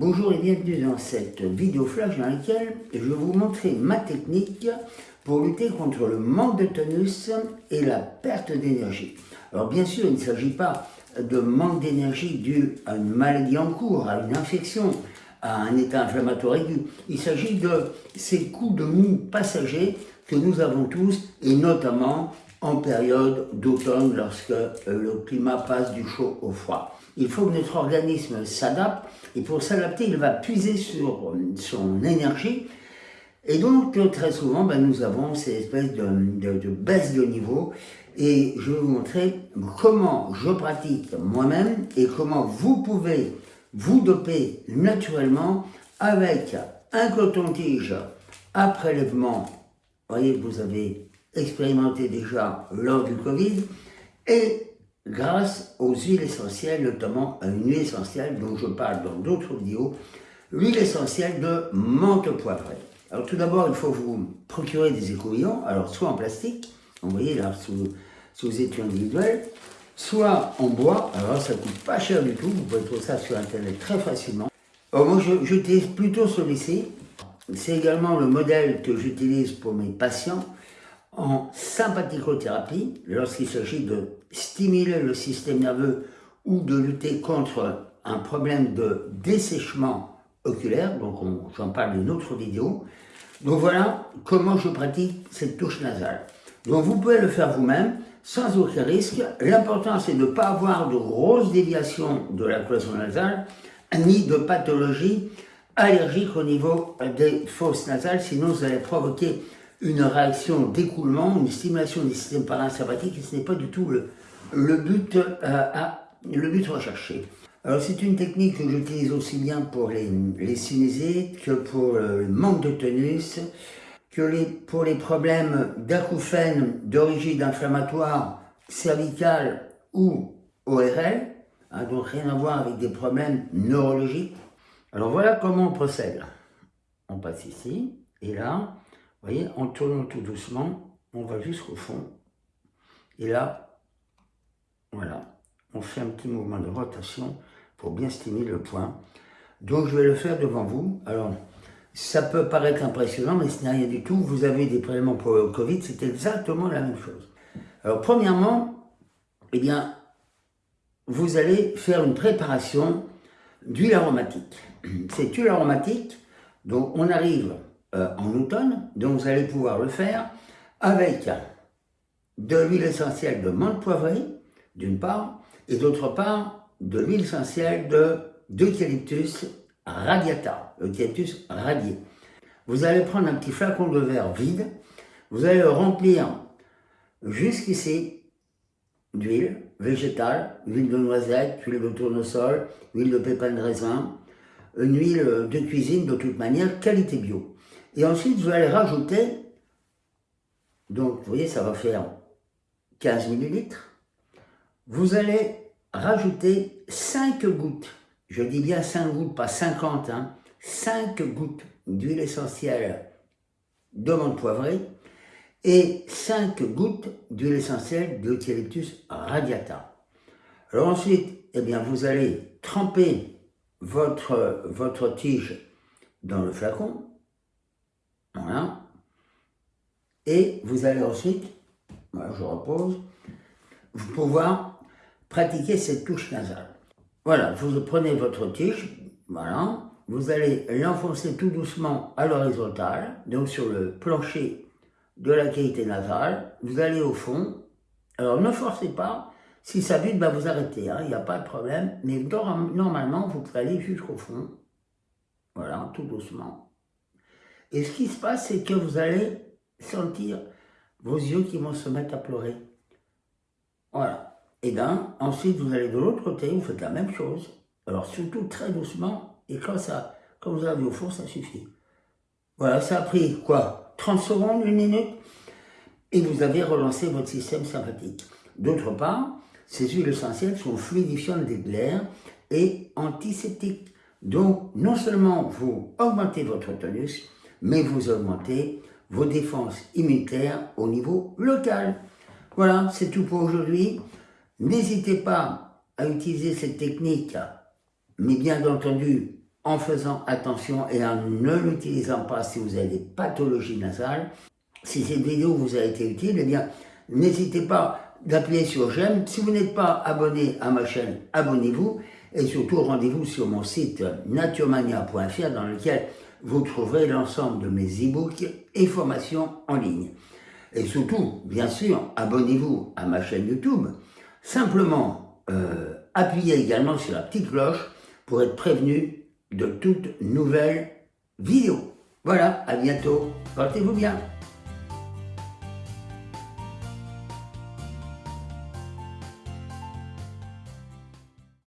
Bonjour et bienvenue dans cette vidéo flash dans laquelle je vais vous montrer ma technique pour lutter contre le manque de tonus et la perte d'énergie. Alors bien sûr, il ne s'agit pas de manque d'énergie dû à une maladie en cours, à une infection, à un état inflammatoire aigu. Il s'agit de ces coups de mou passagers que nous avons tous, et notamment en période d'automne lorsque euh, le climat passe du chaud au froid. Il faut que notre organisme s'adapte et pour s'adapter, il va puiser sur son énergie et donc très souvent, ben, nous avons ces espèces de, de, baisse de niveau et je vais vous montrer comment je pratique moi-même et comment vous pouvez vous doper naturellement avec un coton-tige à prélèvement. Vous voyez, vous avez expérimenté déjà lors du Covid, et grâce aux huiles essentielles, notamment à une huile essentielle dont je parle dans d'autres vidéos, l'huile essentielle de menthe poivrée. Alors tout d'abord, il faut vous procurer des écouvillons, alors soit en plastique, vous voyez là, sous, sous étui individuel, soit en bois, alors ça coûte pas cher du tout, vous pouvez trouver ça sur internet très facilement. Alors moi j'utilise plutôt celui-ci, c'est également le modèle que j'utilise pour mes patients, en sympathicothérapie, lorsqu'il s'agit de stimuler le système nerveux ou de lutter contre un problème de dessèchement oculaire, donc j'en parle dans une autre vidéo. Donc voilà comment je pratique cette touche nasale. Donc vous pouvez le faire vous-même, sans aucun risque. L'important c'est de ne pas avoir de grosses déviations de la cloison nasale, ni de pathologie allergique au niveau des fosses nasales, sinon vous allez provoquer une réaction d'écoulement, une stimulation du système parasympathique, et ce n'est pas du tout le, but, euh, à, le but recherché. Alors c'est une technique que j'utilise aussi bien pour les, les que pour le manque de tonus, que les, pour les problèmes d'acouphènes d'origine inflammatoire cervicale ou ORL, hein, donc rien à voir avec des problèmes neurologiques. Alors voilà comment on procède. On passe ici, et là, vous voyez, en tournant tout doucement, on va jusqu'au fond. Et là, voilà, on fait un petit mouvement de rotation pour bien stimuler le point. Donc je vais le faire devant vous. Alors, ça peut paraître impressionnant, mais ce n'est rien du tout. Vous avez des prélèvements pour le Covid, c'est exactement la même chose. Alors, premièrement, eh bien, vous allez faire une préparation d'huile aromatique. Cette huile aromatique, donc on arrive euh, en automne, donc vous allez pouvoir le faire avec de l'huile essentielle de menthe poivrée, d'une part, et d'autre part, de l'huile essentielle d'eucalyptus radiata, eucalyptus radié. Vous allez prendre un petit flacon de verre vide, vous allez le remplir jusqu'ici d'huile végétale, huile de noisette, huile de tournesol, huile de pépins de raisin, une huile de cuisine de toute manière, qualité bio. Et ensuite, vous allez rajouter, donc vous voyez, ça va faire 15 millilitres. Vous allez rajouter 5 gouttes, je dis bien 5 gouttes, pas 50, hein, 5 gouttes d'huile essentielle de menthe poivrée et 5 gouttes d'huile essentielle d'eucalyptus radiata. Alors ensuite, eh vous allez tremper votre tige dans le flacon, voilà. Et vous allez ensuite, voilà, je repose, vous pouvoir pratiquer cette touche nasale. Voilà, vous prenez votre tige, voilà, vous allez l'enfoncer tout doucement à l'horizontale, donc sur le plancher de la qualité nasale, vous allez au fond, alors ne forcez pas, si ça bute, ben vous arrêtez, hein, il n'y a pas de problème, mais normalement, vous pouvez aller jusqu'au fond, voilà, tout doucement. Et ce qui se passe, c'est que vous allez sentir vos yeux qui vont se mettre à pleurer. Voilà. Et bien, ensuite, vous allez de l'autre côté, vous faites la même chose. Alors, surtout très doucement, et quand, ça, quand vous arrivez au fond, ça suffit. Voilà, ça a pris, quoi? 30 secondes, une minute? Et vous avez relancé votre système sympathique. D'autre part, ces huiles essentielles sont fluidifiantes des glaires et antiseptiques. Donc, non seulement vous augmentez votre tonus, mais vous augmentez vos défenses immunitaires au niveau local. Voilà, c'est tout pour aujourd'hui. N'hésitez pas à utiliser cette technique, mais bien entendu en faisant attention et en ne l'utilisant pas si vous avez des pathologies nasales. Si cette vidéo vous a été utile, eh bien, n'hésitez pas d'appuyer sur j'aime. Si vous n'êtes pas abonné à ma chaîne, abonnez-vous. Et surtout, rendez-vous sur mon site naturemania.fr dans lequel vous trouverez l'ensemble de mes e-books et formations en ligne. Et surtout, bien sûr, abonnez-vous à ma chaîne YouTube. Simplement, euh, appuyez également sur la petite cloche pour être prévenu de toutes nouvelles vidéos. Voilà, à bientôt. Portez-vous bien.